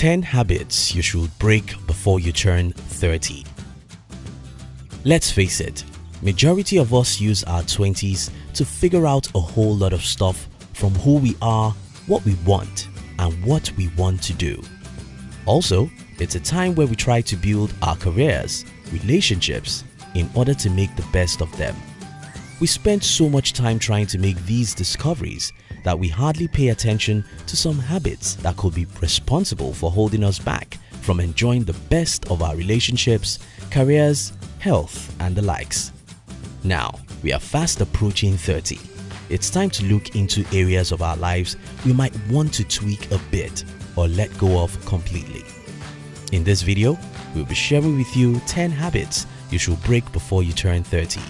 10 habits you should break before you turn 30. Let's face it, majority of us use our 20s to figure out a whole lot of stuff from who we are, what we want, and what we want to do. Also, it's a time where we try to build our careers, relationships, in order to make the best of them. We spend so much time trying to make these discoveries that we hardly pay attention to some habits that could be responsible for holding us back from enjoying the best of our relationships, careers, health and the likes. Now, we are fast approaching 30. It's time to look into areas of our lives we might want to tweak a bit or let go of completely. In this video, we'll be sharing with you 10 habits you should break before you turn 30.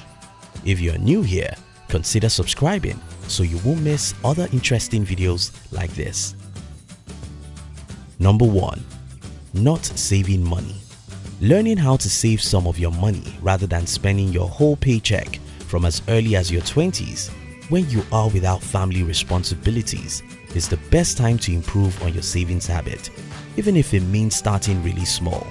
If you're new here, consider subscribing so you won't miss other interesting videos like this. Number 1. Not saving money Learning how to save some of your money rather than spending your whole paycheck from as early as your 20s when you are without family responsibilities is the best time to improve on your savings habit, even if it means starting really small.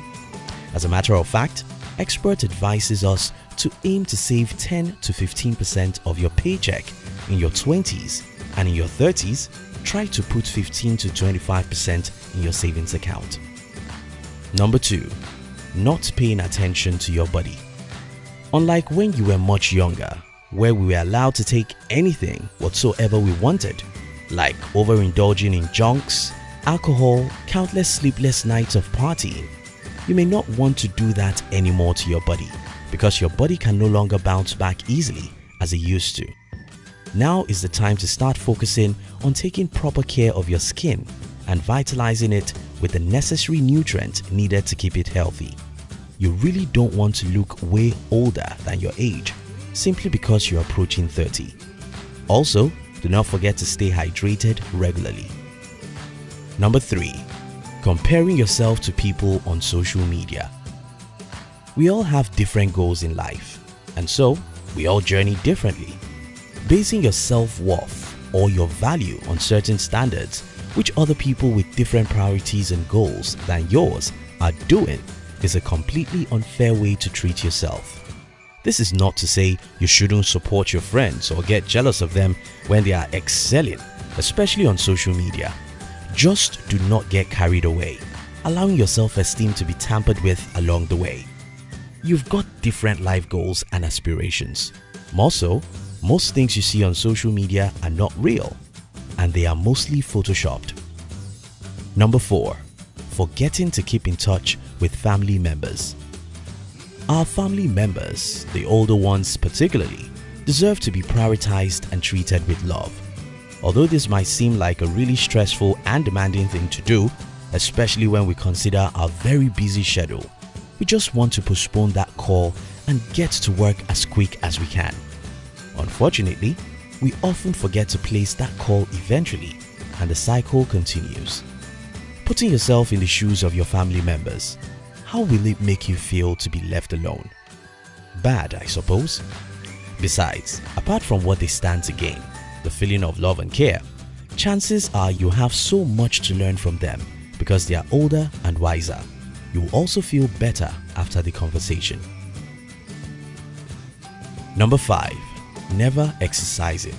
As a matter of fact, expert advises us to aim to save 10 to 15% of your paycheck in your 20s and in your 30s, try to put 15 to 25% in your savings account. Number 2. Not paying attention to your body Unlike when you were much younger, where we were allowed to take anything whatsoever we wanted, like overindulging in junks, alcohol, countless sleepless nights of partying, you may not want to do that anymore to your body because your body can no longer bounce back easily as it used to. Now is the time to start focusing on taking proper care of your skin and vitalizing it with the necessary nutrients needed to keep it healthy. You really don't want to look way older than your age simply because you're approaching 30. Also, do not forget to stay hydrated regularly. Number 3. Comparing yourself to people on social media We all have different goals in life and so we all journey differently. Basing your self-worth or your value on certain standards which other people with different priorities and goals than yours are doing is a completely unfair way to treat yourself. This is not to say you shouldn't support your friends or get jealous of them when they are excelling, especially on social media. Just do not get carried away, allowing your self-esteem to be tampered with along the way. You've got different life goals and aspirations. More so, most things you see on social media are not real and they are mostly photoshopped. Number 4. Forgetting to keep in touch with family members Our family members, the older ones particularly, deserve to be prioritized and treated with love. Although this might seem like a really stressful and demanding thing to do, especially when we consider our very busy schedule, we just want to postpone that call and get to work as quick as we can. Unfortunately, we often forget to place that call eventually and the cycle continues. Putting yourself in the shoes of your family members, how will it make you feel to be left alone? Bad, I suppose. Besides, apart from what they stand to gain, the feeling of love and care, chances are you have so much to learn from them because they are older and wiser. You will also feel better after the conversation. Number 5 never exercising.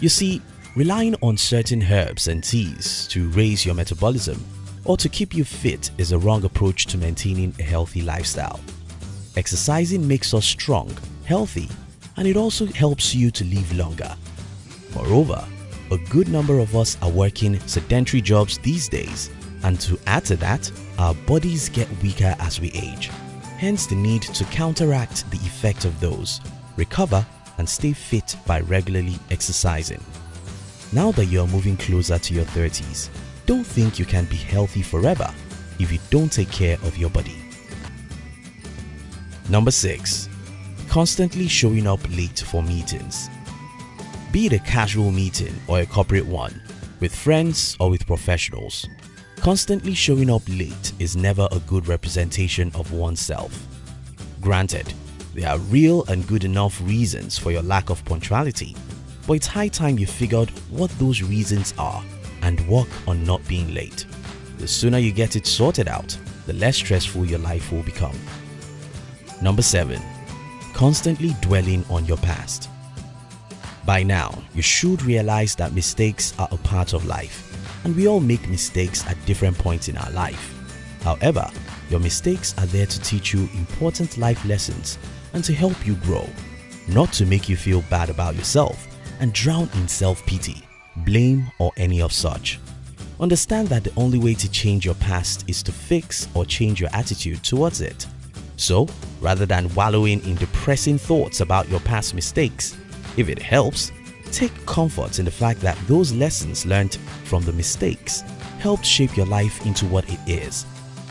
You see, relying on certain herbs and teas to raise your metabolism or to keep you fit is a wrong approach to maintaining a healthy lifestyle. Exercising makes us strong, healthy, and it also helps you to live longer. Moreover, a good number of us are working sedentary jobs these days and to add to that, our bodies get weaker as we age. Hence the need to counteract the effect of those, recover and stay fit by regularly exercising. Now that you are moving closer to your 30s, don't think you can be healthy forever if you don't take care of your body. Number 6. Constantly showing up late for meetings Be it a casual meeting or a corporate one, with friends or with professionals, constantly showing up late is never a good representation of oneself. Granted, there are real and good enough reasons for your lack of punctuality, but it's high time you figured out what those reasons are and work on not being late. The sooner you get it sorted out, the less stressful your life will become. Number 7. Constantly dwelling on your past. By now, you should realize that mistakes are a part of life and we all make mistakes at different points in our life. However, your mistakes are there to teach you important life lessons and to help you grow, not to make you feel bad about yourself and drown in self-pity, blame or any of such. Understand that the only way to change your past is to fix or change your attitude towards it. So, rather than wallowing in depressing thoughts about your past mistakes, if it helps, take comfort in the fact that those lessons learned from the mistakes helped shape your life into what it is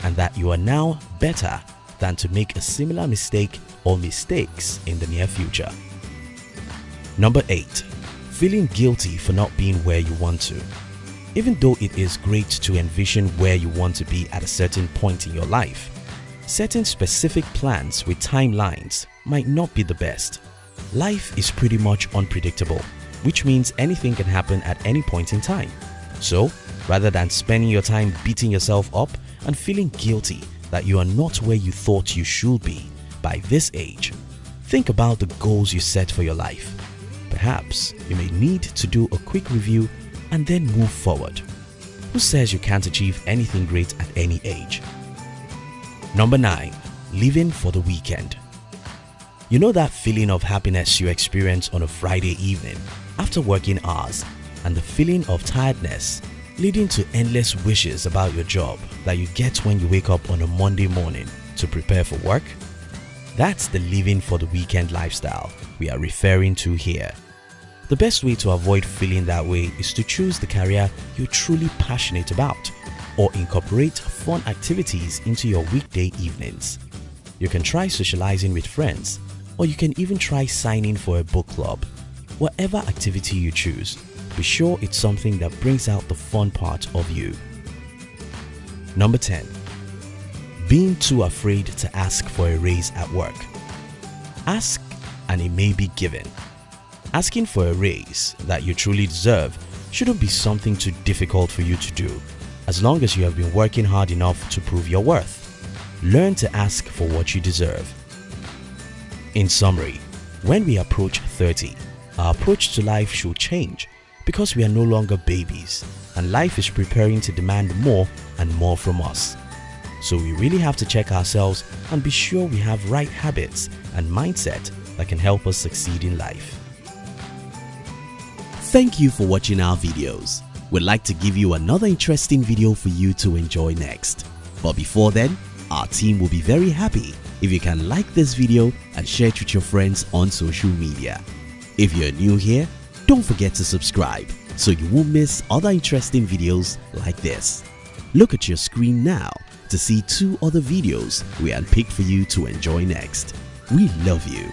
and that you are now better than to make a similar mistake or mistakes in the near future. Number 8. Feeling guilty for not being where you want to. Even though it is great to envision where you want to be at a certain point in your life, setting specific plans with timelines might not be the best. Life is pretty much unpredictable, which means anything can happen at any point in time. So, rather than spending your time beating yourself up and feeling guilty that you are not where you thought you should be by this age, think about the goals you set for your life. Perhaps you may need to do a quick review and then move forward. Who says you can't achieve anything great at any age? Number 9. Living for the weekend You know that feeling of happiness you experience on a Friday evening after working hours and the feeling of tiredness leading to endless wishes about your job that you get when you wake up on a Monday morning to prepare for work? That's the living for the weekend lifestyle we are referring to here. The best way to avoid feeling that way is to choose the career you're truly passionate about or incorporate fun activities into your weekday evenings. You can try socializing with friends or you can even try signing for a book club. Whatever activity you choose, be sure it's something that brings out the fun part of you. Number 10. Being too afraid to ask for a raise at work. Ask and it may be given. Asking for a raise that you truly deserve shouldn't be something too difficult for you to do as long as you have been working hard enough to prove your worth. Learn to ask for what you deserve. In summary, when we approach 30, our approach to life should change because we are no longer babies and life is preparing to demand more and more from us. So we really have to check ourselves and be sure we have right habits and mindset that can help us succeed in life. Thank you for watching our videos. We'd like to give you another interesting video for you to enjoy next. But before then, our team will be very happy if you can like this video and share it with your friends on social media. If you're new here, don't forget to subscribe so you won't miss other interesting videos like this. Look at your screen now to see two other videos we unpicked for you to enjoy next. We love you.